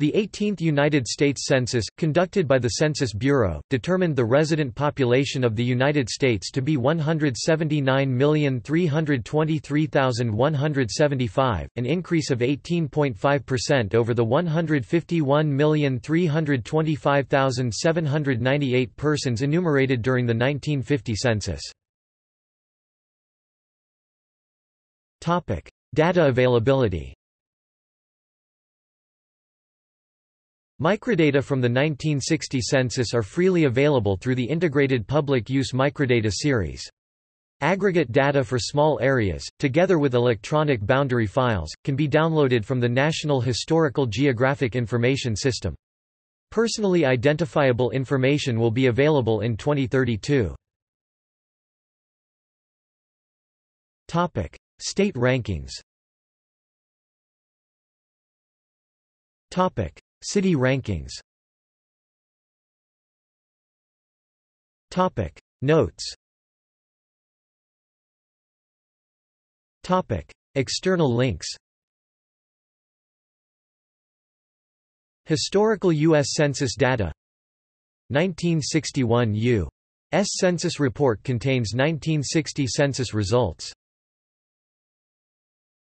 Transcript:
The 18th United States Census, conducted by the Census Bureau, determined the resident population of the United States to be 179,323,175, an increase of 18.5% over the 151,325,798 persons enumerated during the 1950 census. Data availability Microdata from the 1960 census are freely available through the Integrated Public Use Microdata series. Aggregate data for small areas, together with electronic boundary files, can be downloaded from the National Historical Geographic Information System. Personally identifiable information will be available in 2032. State rankings City rankings. Topic. Notes. Topic. External links. Historical U.S. Census data. 1961 U.S. Census report contains 1960 census results